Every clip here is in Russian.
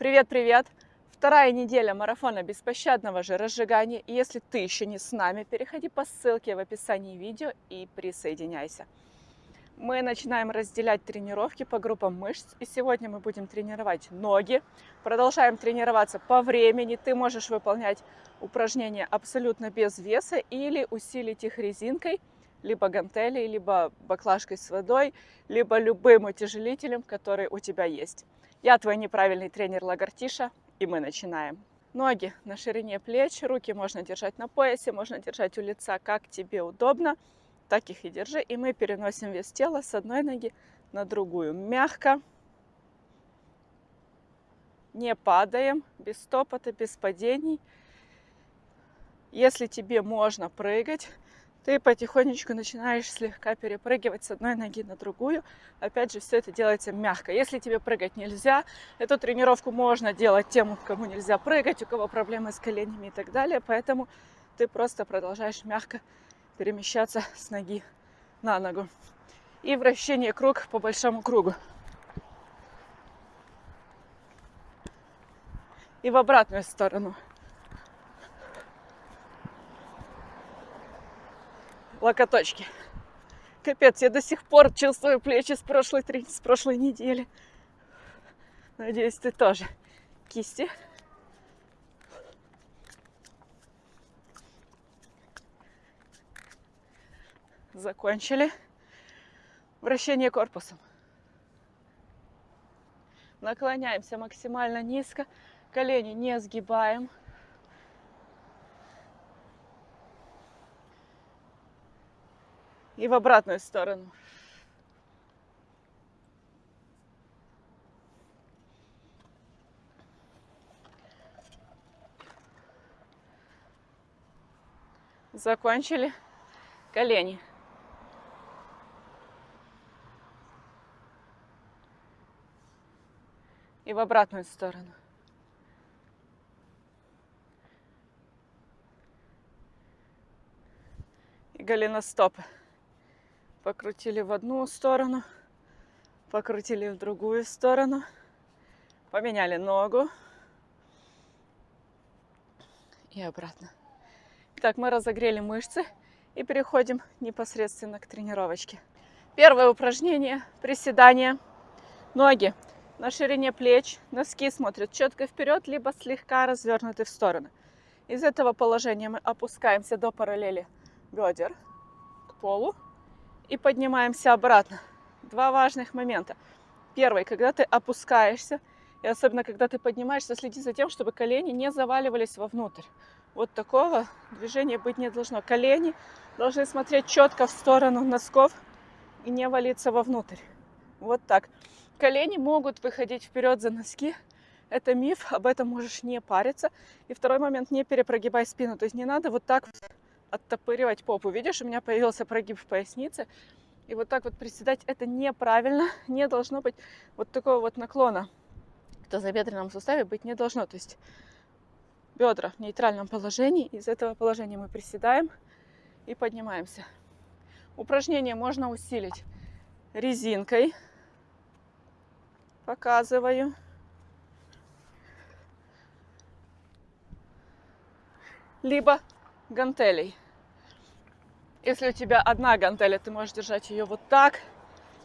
Привет-привет! Вторая неделя марафона беспощадного же разжигания. И если ты еще не с нами, переходи по ссылке в описании видео и присоединяйся. Мы начинаем разделять тренировки по группам мышц. И сегодня мы будем тренировать ноги. Продолжаем тренироваться по времени. Ты можешь выполнять упражнения абсолютно без веса или усилить их резинкой, либо гантелей, либо баклажкой с водой, либо любым утяжелителем, который у тебя есть. Я твой неправильный тренер Лагартиша, и мы начинаем. Ноги на ширине плеч, руки можно держать на поясе, можно держать у лица, как тебе удобно так их и держи. И мы переносим вес тела с одной ноги на другую. Мягко. Не падаем, без стопота, без падений. Если тебе можно прыгать, ты потихонечку начинаешь слегка перепрыгивать с одной ноги на другую. Опять же, все это делается мягко. Если тебе прыгать нельзя, эту тренировку можно делать тем, кому нельзя прыгать, у кого проблемы с коленями и так далее. Поэтому ты просто продолжаешь мягко перемещаться с ноги на ногу. И вращение круг по большому кругу. И в обратную сторону. Локоточки. Капец, я до сих пор чувствую плечи с прошлой, с прошлой недели. Надеюсь, ты тоже. Кисти. закончили. Вращение корпусом. Наклоняемся максимально низко. Колени не сгибаем. И в обратную сторону. Закончили. Колени. и в обратную сторону. И голеностопы. Покрутили в одну сторону, покрутили в другую сторону, поменяли ногу и обратно. Так, мы разогрели мышцы и переходим непосредственно к тренировочке. Первое упражнение – приседание. Ноги на ширине плеч, носки смотрят четко вперед, либо слегка развернуты в стороны. Из этого положения мы опускаемся до параллели бедер к полу и поднимаемся обратно. Два важных момента. Первый, когда ты опускаешься, и особенно когда ты поднимаешься, следи за тем, чтобы колени не заваливались вовнутрь. Вот такого движения быть не должно. Колени должны смотреть четко в сторону носков и не валиться вовнутрь. Вот так. Колени могут выходить вперед за носки. Это миф, об этом можешь не париться. И второй момент, не перепрогибай спину. То есть не надо вот так оттопыривать попу. Видишь, у меня появился прогиб в пояснице. И вот так вот приседать это неправильно. Не должно быть вот такого вот наклона. В тазобедренном суставе быть не должно. То есть бедра в нейтральном положении. Из этого положения мы приседаем и поднимаемся. Упражнение можно усилить резинкой показываю. Либо гантелей. Если у тебя одна гантеля, ты можешь держать ее вот так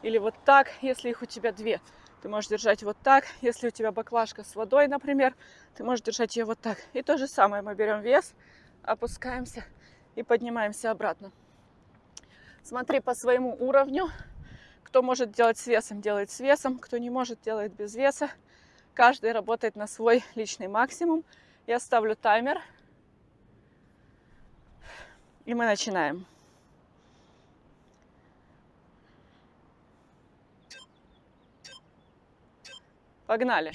или вот так. Если их у тебя две, ты можешь держать вот так. Если у тебя баклажка с водой, например, ты можешь держать ее вот так. И то же самое мы берем вес, опускаемся и поднимаемся обратно. Смотри по своему уровню. Кто может делать с весом, делает с весом. Кто не может, делает без веса. Каждый работает на свой личный максимум. Я ставлю таймер. И мы начинаем. Погнали.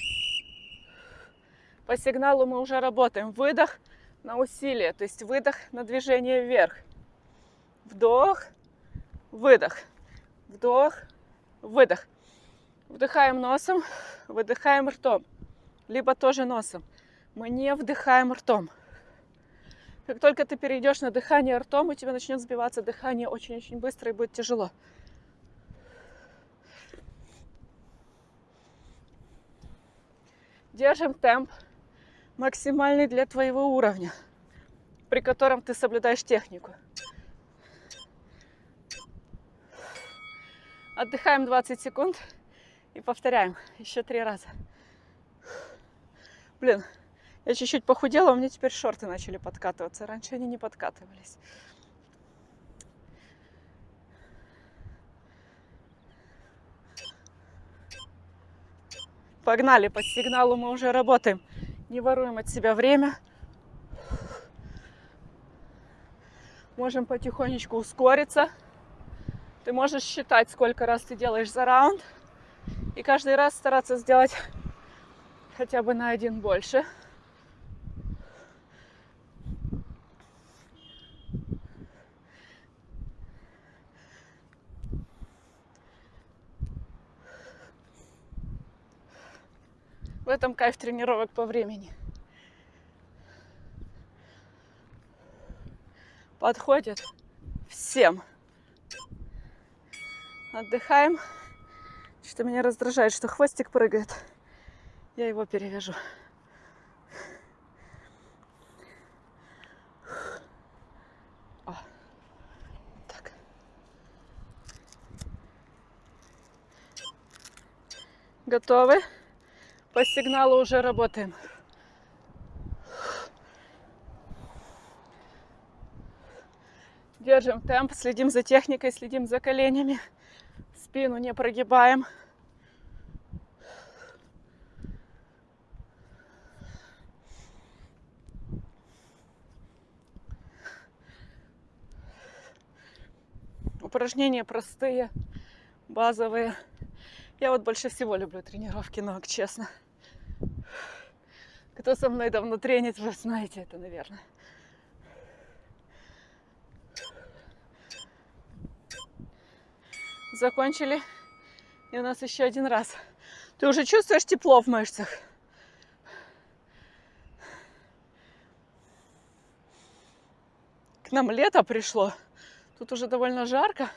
По сигналу мы уже работаем. Выдох на усилие, то есть выдох на движение вверх. Вдох, выдох. Вдох, выдох. Вдыхаем носом, выдыхаем ртом. Либо тоже носом. Мы не вдыхаем ртом. Как только ты перейдешь на дыхание ртом, у тебя начнет сбиваться дыхание очень-очень быстро и будет тяжело. Держим темп максимальный для твоего уровня, при котором ты соблюдаешь технику. Отдыхаем 20 секунд и повторяем еще три раза. Блин, я чуть-чуть похудела, у меня теперь шорты начали подкатываться. Раньше они не подкатывались. Погнали, по сигналу мы уже работаем. Не воруем от себя время. Можем потихонечку ускориться. Ты можешь считать, сколько раз ты делаешь за раунд. И каждый раз стараться сделать хотя бы на один больше. В этом кайф тренировок по времени. Подходит всем. Отдыхаем. Что меня раздражает, что хвостик прыгает. Я его перевяжу. Готовы? По сигналу уже работаем. Держим темп, следим за техникой, следим за коленями. Спину не прогибаем. Упражнения простые, базовые. Я вот больше всего люблю тренировки ног, честно. Кто со мной давно тренит, вы знаете это, наверное. Закончили. И у нас еще один раз. Ты уже чувствуешь тепло в мышцах? К нам лето пришло. Тут уже довольно жарко.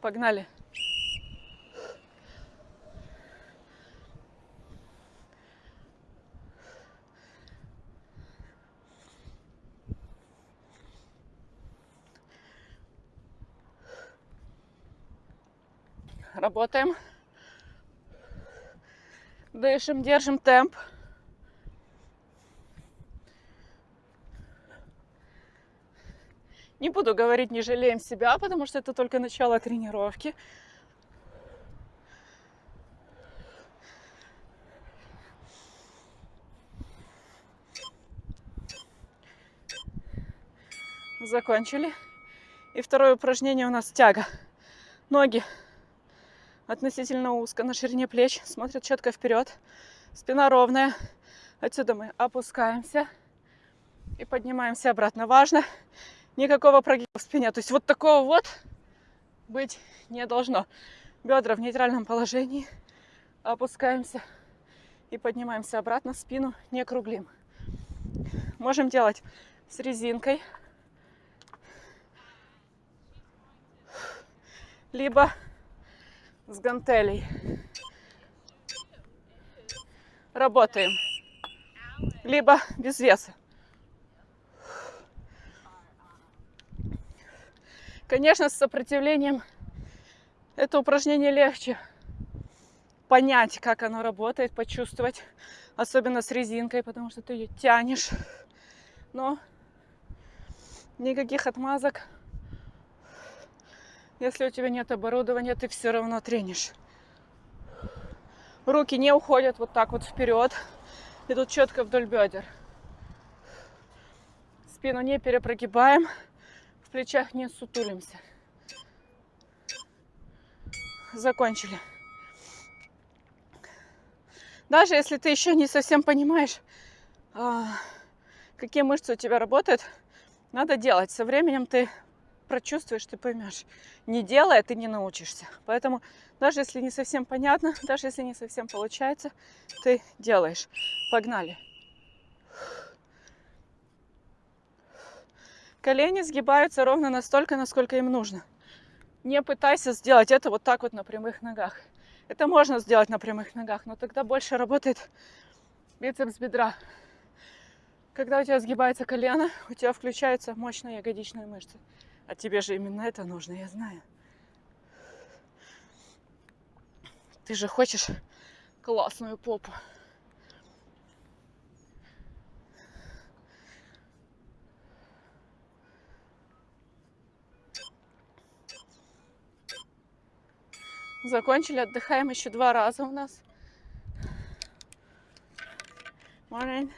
Погнали. Работаем. Дышим, держим темп. Не буду говорить, не жалеем себя, потому что это только начало тренировки. Закончили. И второе упражнение у нас тяга. Ноги относительно узко, на ширине плеч, смотрят четко вперед. Спина ровная. Отсюда мы опускаемся и поднимаемся обратно. Важно никакого прогиба в спине. То есть вот такого вот быть не должно. Бедра в нейтральном положении. Опускаемся и поднимаемся обратно. Спину не круглим. Можем делать с резинкой. Либо с гантелей. Работаем. Либо без веса. Конечно, с сопротивлением это упражнение легче понять, как оно работает, почувствовать, особенно с резинкой, потому что ты ее тянешь. Но никаких отмазок. Если у тебя нет оборудования, ты все равно тренишь. Руки не уходят вот так вот вперед. Идут четко вдоль бедер. Спину не перепрогибаем в плечах не сутулимся. Закончили. Даже если ты еще не совсем понимаешь, а, какие мышцы у тебя работают, надо делать. Со временем ты прочувствуешь, ты поймешь. Не делая, ты не научишься. Поэтому даже если не совсем понятно, даже если не совсем получается, ты делаешь. Погнали. Колени сгибаются ровно настолько, насколько им нужно. Не пытайся сделать это вот так вот на прямых ногах. Это можно сделать на прямых ногах, но тогда больше работает бицепс бедра. Когда у тебя сгибается колено, у тебя включаются мощные ягодичные мышцы. А тебе же именно это нужно, я знаю. Ты же хочешь классную попу. Закончили, отдыхаем еще два раза у нас. Morning.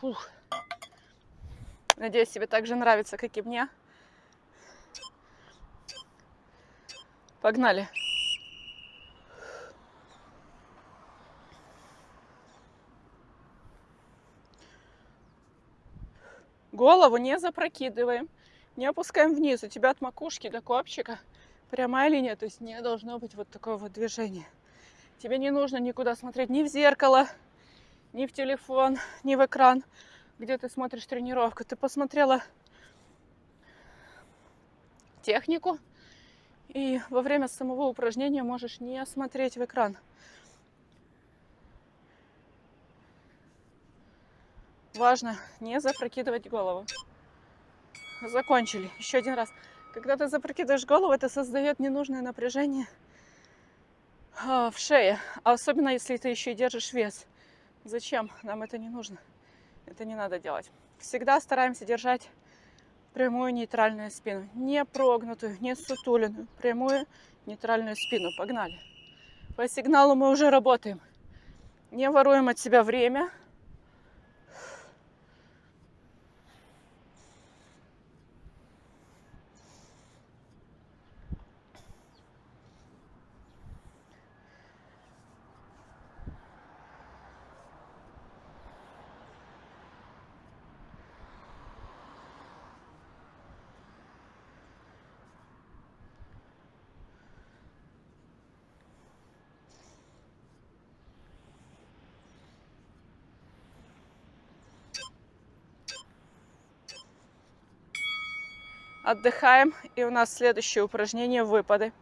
Фух. Надеюсь, тебе так же нравится, как и мне. Погнали. Голову не запрокидываем, не опускаем вниз. У тебя от макушки до копчика прямая линия, то есть не должно быть вот такого вот движения. Тебе не нужно никуда смотреть, ни в зеркало, ни в телефон, ни в экран, где ты смотришь тренировку. Ты посмотрела технику, и во время самого упражнения можешь не смотреть в экран. Важно не запрокидывать голову. Закончили. Еще один раз. Когда ты запрокидываешь голову, это создает ненужное напряжение а, в шее. Особенно, если ты еще и держишь вес. Зачем? Нам это не нужно. Это не надо делать. Всегда стараемся держать прямую нейтральную спину. Не прогнутую, не сутуленную. Прямую нейтральную спину. Погнали. По сигналу мы уже работаем. Не воруем от себя время. Отдыхаем. И у нас следующее упражнение выпады.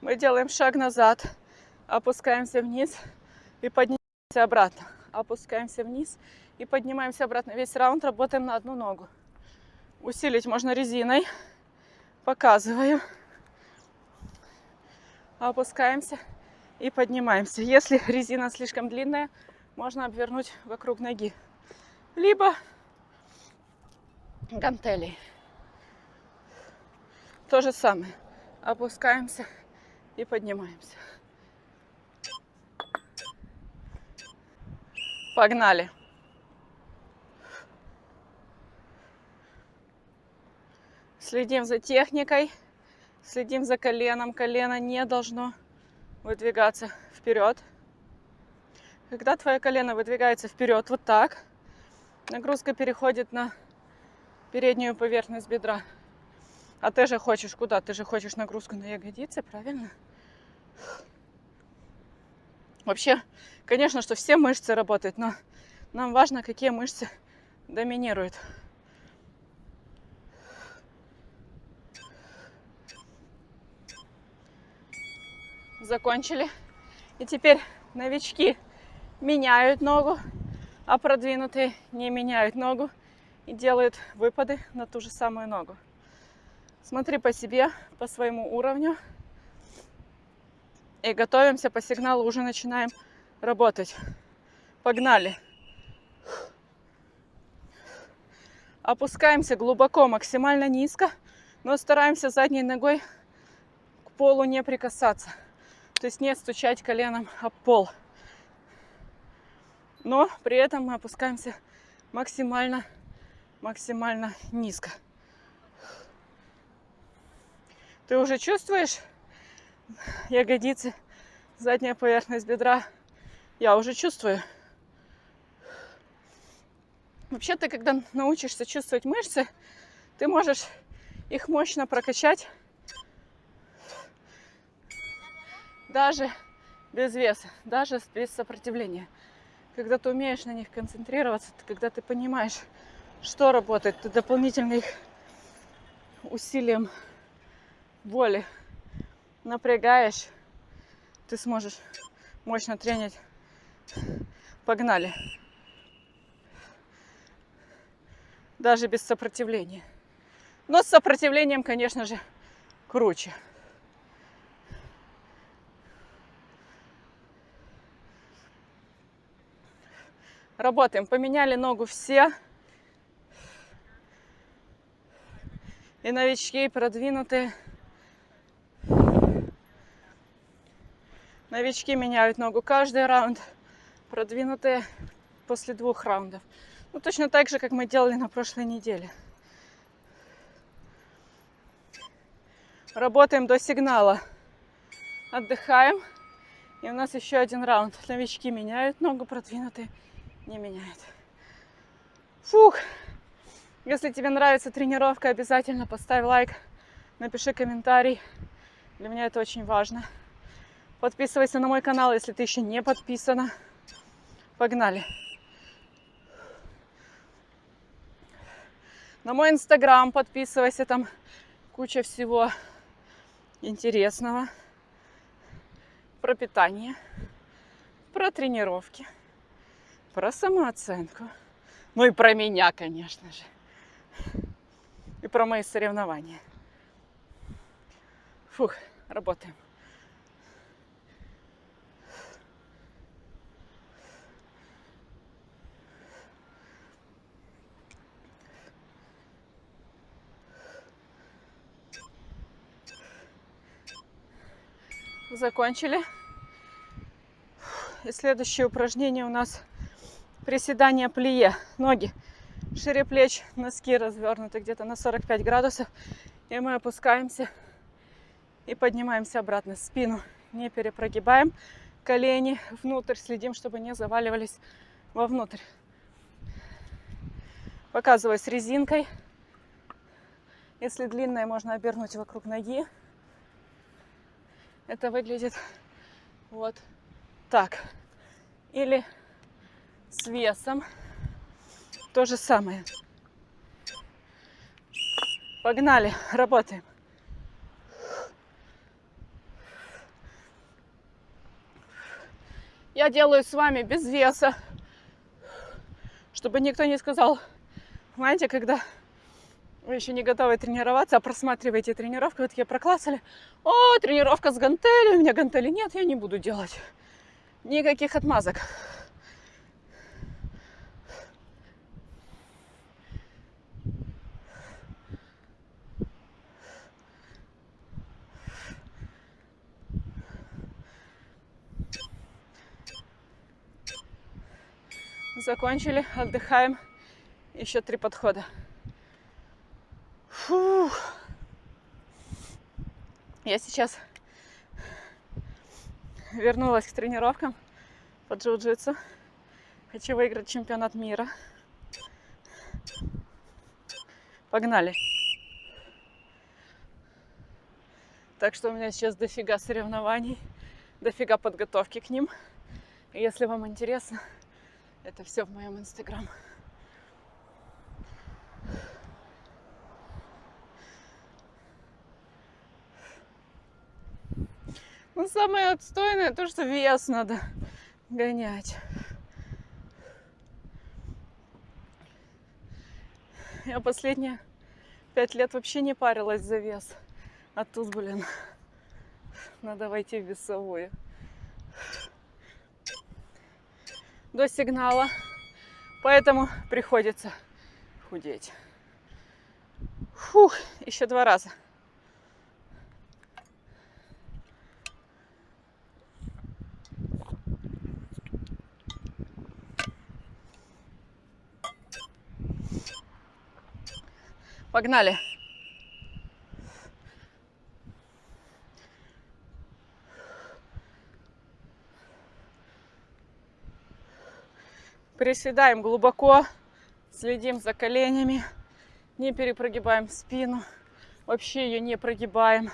Мы делаем шаг назад, опускаемся вниз и поднимаемся обратно. Опускаемся вниз и поднимаемся обратно. Весь раунд работаем на одну ногу. Усилить можно резиной. Показываю. Опускаемся и поднимаемся. Если резина слишком длинная, можно обвернуть вокруг ноги. Либо гантелей. То же самое. Опускаемся и поднимаемся. Погнали. Следим за техникой, следим за коленом. Колено не должно выдвигаться вперед. Когда твое колено выдвигается вперед вот так, нагрузка переходит на переднюю поверхность бедра. А ты же хочешь куда? Ты же хочешь нагрузку на ягодицы, правильно? Вообще, конечно, что все мышцы работают, но нам важно, какие мышцы доминируют. Закончили. И теперь новички меняют ногу, а продвинутые не меняют ногу и делают выпады на ту же самую ногу. Смотри по себе, по своему уровню. И готовимся по сигналу, уже начинаем работать. Погнали. Опускаемся глубоко, максимально низко, но стараемся задней ногой к полу не прикасаться. То есть не стучать коленом об пол. Но при этом мы опускаемся максимально, максимально низко. Ты уже чувствуешь ягодицы, задняя поверхность бедра? Я уже чувствую. Вообще ты, когда научишься чувствовать мышцы, ты можешь их мощно прокачать даже без веса, даже без сопротивления. Когда ты умеешь на них концентрироваться, когда ты понимаешь, что работает? Ты дополнительно их усилием воли напрягаешь, ты сможешь мощно тренить. Погнали. Даже без сопротивления. Но с сопротивлением, конечно же, круче. Работаем. Поменяли ногу все. И новички, и продвинутые. Новички меняют ногу каждый раунд. Продвинутые после двух раундов. Ну, точно так же, как мы делали на прошлой неделе. Работаем до сигнала. Отдыхаем. И у нас еще один раунд. Новички меняют ногу, продвинутые не меняет. Фух! Если тебе нравится тренировка, обязательно поставь лайк, напиши комментарий. Для меня это очень важно. Подписывайся на мой канал, если ты еще не подписана. Погнали! На мой инстаграм подписывайся, там куча всего интересного. Про питание, про тренировки про самооценку. Ну и про меня, конечно же. И про мои соревнования. Фух, работаем. Закончили. И следующее упражнение у нас приседания плие. Ноги шире плеч, носки развернуты где-то на 45 градусов. И мы опускаемся и поднимаемся обратно. Спину не перепрогибаем. Колени внутрь. Следим, чтобы не заваливались вовнутрь. С резинкой. Если длинная, можно обернуть вокруг ноги. Это выглядит вот так. Или с весом. То же самое. Погнали, работаем. Я делаю с вами без веса, чтобы никто не сказал, знаете, когда вы еще не готовы тренироваться, а просматриваете тренировку, вы такие проклассали, о, тренировка с гантелью, у меня гантели нет, я не буду делать. Никаких отмазок. Закончили, отдыхаем. Еще три подхода. Фух. Я сейчас вернулась к тренировкам по джиу-джитсу. Хочу выиграть чемпионат мира. Погнали. Так что у меня сейчас дофига соревнований, дофига подготовки к ним. И если вам интересно, это все в моем инстаграм. Ну, самое отстойное то, что вес надо гонять. Я последние пять лет вообще не парилась за вес. А тут, блин, надо войти в весовую до сигнала. Поэтому приходится худеть. Фух, еще два раза. Погнали. Приседаем глубоко, следим за коленями, не перепрогибаем спину, вообще ее не прогибаем.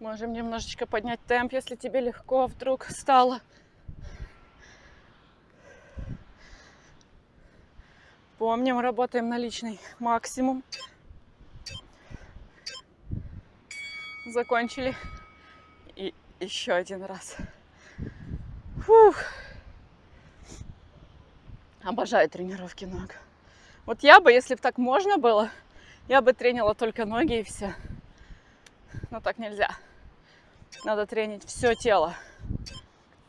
Можем немножечко поднять темп, если тебе легко вдруг стало. Помним, работаем на личный максимум. Закончили. И еще один раз. Фух. Обожаю тренировки ног. Вот я бы, если бы так можно было, я бы тренила только ноги и все. Но так нельзя. Надо тренить все тело.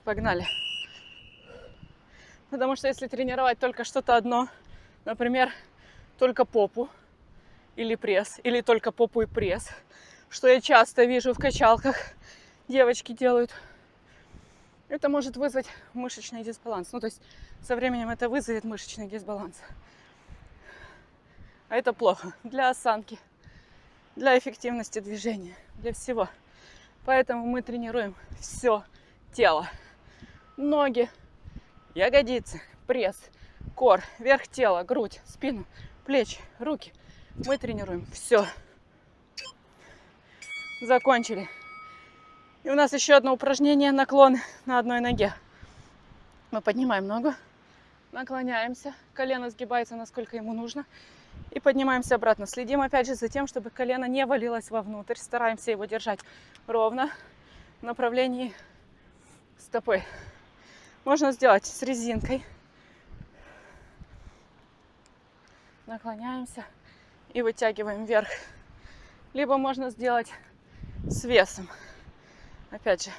Погнали. Потому что если тренировать только что-то одно, например, только попу или пресс, или только попу и пресс, что я часто вижу в качалках, девочки делают, это может вызвать мышечный дисбаланс. Ну, то есть со временем это вызовет мышечный дисбаланс. А это плохо для осанки, для эффективности движения, для всего. Поэтому мы тренируем все тело. Ноги, ягодицы, пресс, кор, верх тела, грудь, спину, плечи, руки. Мы тренируем все. Закончили. И у нас еще одно упражнение наклон на одной ноге. Мы поднимаем ногу, наклоняемся, колено сгибается насколько ему нужно и поднимаемся обратно. Следим опять же за тем, чтобы колено не валилось вовнутрь. Стараемся его держать ровно в направлении стопы. Можно сделать с резинкой. Наклоняемся и вытягиваем вверх. Либо можно сделать с весом. Опять же.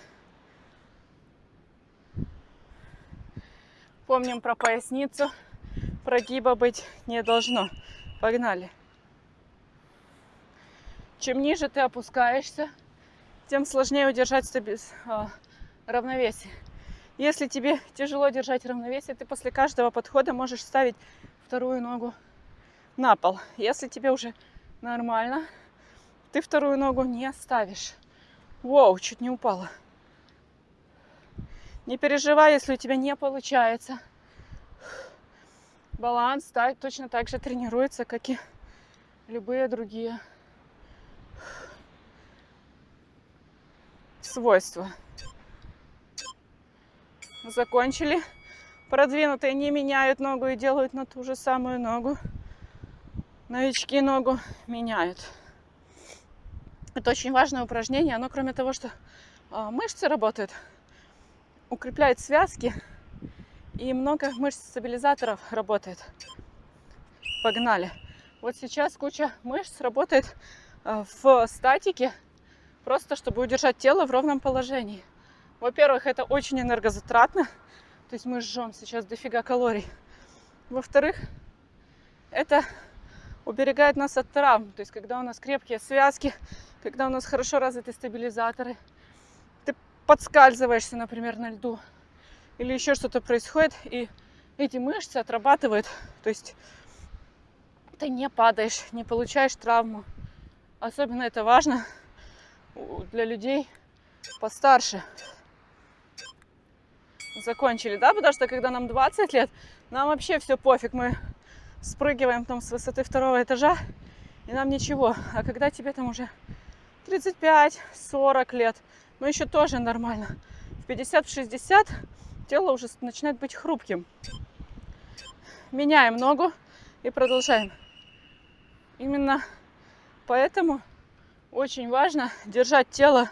Помним про поясницу. Прогиба быть не должно. Погнали. Чем ниже ты опускаешься, тем сложнее удержать стабиз... А, равновесие. Если тебе тяжело держать равновесие, ты после каждого подхода можешь ставить вторую ногу на пол. Если тебе уже нормально, ты вторую ногу не ставишь. Воу, чуть не упала. Не переживай, если у тебя не получается баланс так, точно так же тренируется, как и любые другие свойства. Закончили. Продвинутые не меняют ногу и делают на ту же самую ногу. Новички ногу меняют. Это очень важное упражнение. Оно, кроме того, что а, мышцы работают, укрепляет связки, и много мышц-стабилизаторов работает. Погнали. Вот сейчас куча мышц работает э, в статике, просто чтобы удержать тело в ровном положении. Во-первых, это очень энергозатратно, то есть мы жжем сейчас дофига калорий. Во-вторых, это уберегает нас от травм, то есть когда у нас крепкие связки, когда у нас хорошо развиты стабилизаторы, ты подскальзываешься, например, на льду, или еще что-то происходит, и эти мышцы отрабатывают. То есть ты не падаешь, не получаешь травму. Особенно это важно для людей постарше. Закончили, да? Потому что когда нам 20 лет, нам вообще все пофиг. Мы спрыгиваем там с высоты второго этажа, и нам ничего. А когда тебе там уже 35-40 лет, ну еще тоже нормально. В 50-60 тело уже начинает быть хрупким. Меняем ногу и продолжаем. Именно поэтому очень важно держать тело,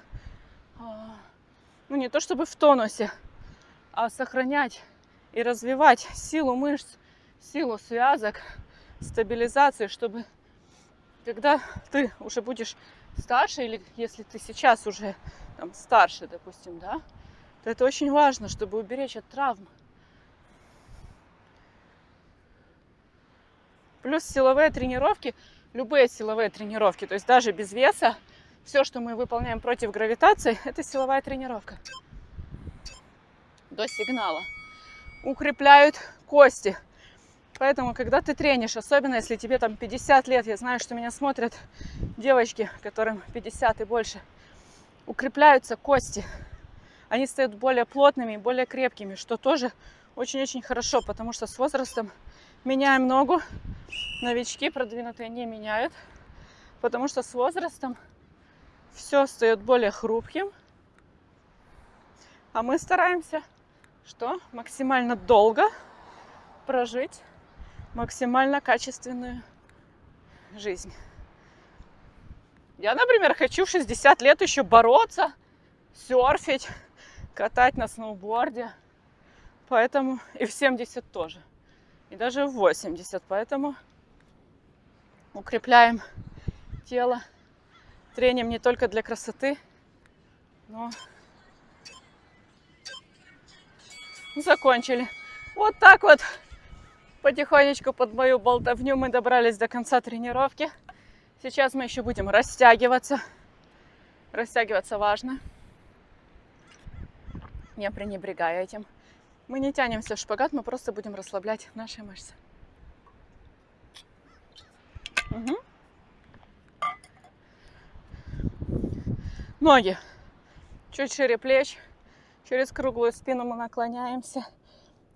а, ну не то чтобы в тонусе, а сохранять и развивать силу мышц, силу связок, стабилизацию, чтобы когда ты уже будешь старше, или если ты сейчас уже там, старше, допустим, да, это очень важно, чтобы уберечь от травм. Плюс силовые тренировки, любые силовые тренировки, то есть даже без веса, все, что мы выполняем против гравитации, это силовая тренировка. До сигнала. Укрепляют кости. Поэтому, когда ты тренишь, особенно если тебе там 50 лет, я знаю, что меня смотрят девочки, которым 50 и больше, укрепляются кости они стают более плотными, более крепкими, что тоже очень-очень хорошо, потому что с возрастом меняем ногу, новички продвинутые не меняют, потому что с возрастом все стает более хрупким. А мы стараемся, что максимально долго прожить максимально качественную жизнь. Я, например, хочу в 60 лет еще бороться, серфить, катать на сноуборде. Поэтому и в 70 тоже. И даже в 80. Поэтому укрепляем тело трением не только для красоты, но закончили. Вот так вот потихонечку под мою болтовню мы добрались до конца тренировки. Сейчас мы еще будем растягиваться. Растягиваться важно. Не пренебрегая этим. Мы не тянемся в шпагат, мы просто будем расслаблять наши мышцы. Угу. Ноги чуть шире плеч. Через круглую спину мы наклоняемся.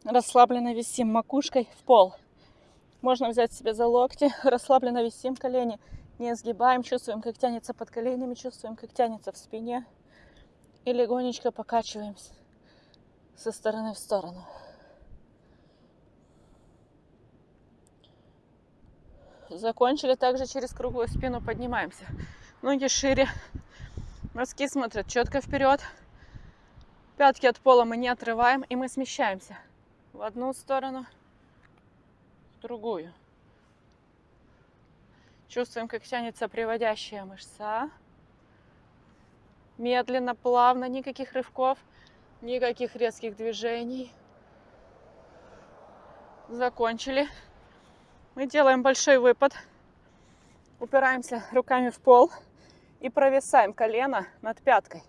Расслабленно висим макушкой в пол. Можно взять себе за локти. Расслабленно висим колени. Не сгибаем. Чувствуем, как тянется под коленями. Чувствуем, как тянется в спине. И легонечко покачиваемся со стороны в сторону. Закончили также через круглую спину поднимаемся. Ноги шире. Носки смотрят четко вперед. Пятки от пола мы не отрываем, и мы смещаемся в одну сторону, в другую. Чувствуем, как тянется приводящая мышца. Медленно, плавно, никаких рывков, никаких резких движений. Закончили. Мы делаем большой выпад. Упираемся руками в пол и провисаем колено над пяткой.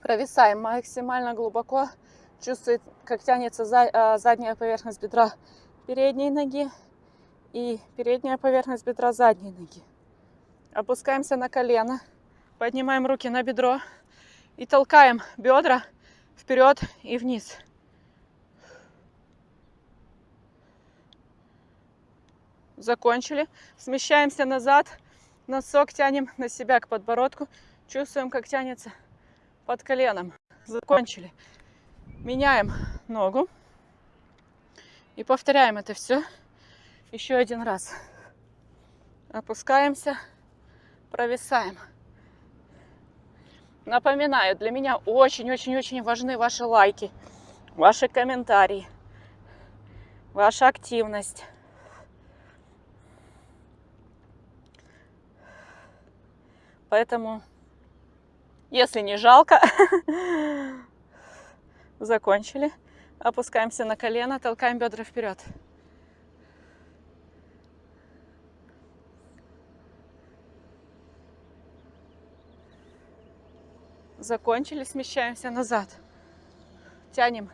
Провисаем максимально глубоко. Чувствует, как тянется а, задняя поверхность бедра передней ноги и передняя поверхность бедра задней ноги. Опускаемся на колено, поднимаем руки на бедро и толкаем бедра вперед и вниз. Закончили. Смещаемся назад. Носок тянем на себя к подбородку. Чувствуем, как тянется под коленом. Закончили. Меняем ногу. И повторяем это все еще один раз. Опускаемся, провисаем. Напоминаю, для меня очень-очень-очень важны ваши лайки, ваши комментарии, ваша активность. Поэтому если не жалко, закончили. Опускаемся на колено, толкаем бедра вперед. Закончили, смещаемся назад. Тянем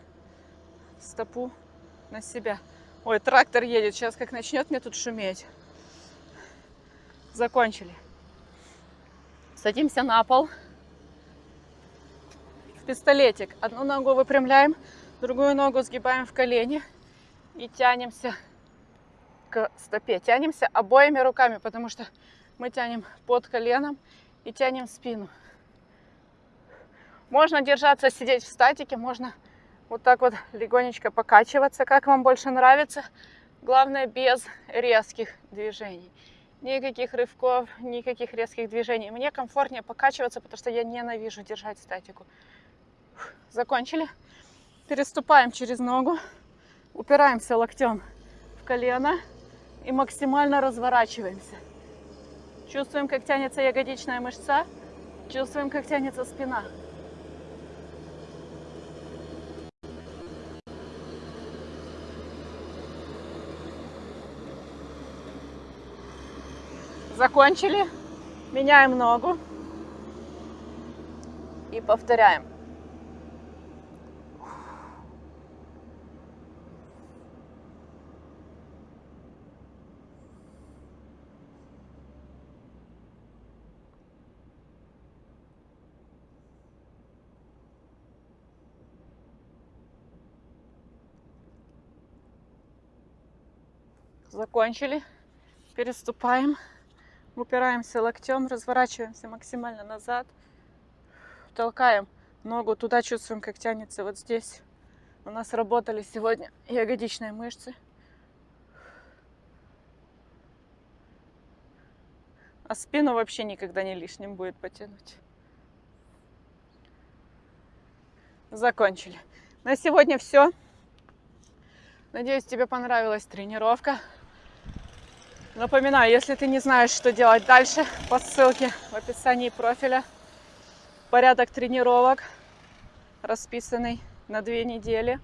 стопу на себя. Ой, трактор едет. Сейчас как начнет мне тут шуметь. Закончили. Садимся на пол пистолетик. Одну ногу выпрямляем, другую ногу сгибаем в колени и тянемся к стопе. Тянемся обоими руками, потому что мы тянем под коленом и тянем спину. Можно держаться, сидеть в статике, можно вот так вот легонечко покачиваться, как вам больше нравится. Главное, без резких движений. Никаких рывков, никаких резких движений. Мне комфортнее покачиваться, потому что я ненавижу держать статику. Закончили. Переступаем через ногу, упираемся локтем в колено и максимально разворачиваемся. Чувствуем, как тянется ягодичная мышца, чувствуем, как тянется спина. Закончили. Меняем ногу и повторяем. Закончили. Переступаем. Упираемся локтем, разворачиваемся максимально назад. Толкаем ногу туда, чувствуем, как тянется вот здесь. У нас работали сегодня ягодичные мышцы. А спину вообще никогда не лишним будет потянуть. Закончили. На сегодня все. Надеюсь, тебе понравилась тренировка. Напоминаю, если ты не знаешь, что делать дальше, по ссылке в описании профиля порядок тренировок расписанный на две недели.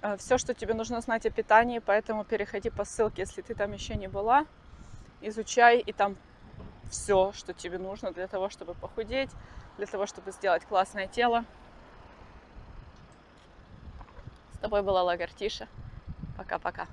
Э, Все, что тебе нужно знать о питании, поэтому переходи по ссылке, если ты там еще не была. Изучай, и там все, что тебе нужно для того, чтобы похудеть, для того, чтобы сделать классное тело. С тобой была Лагартиша. Пока-пока.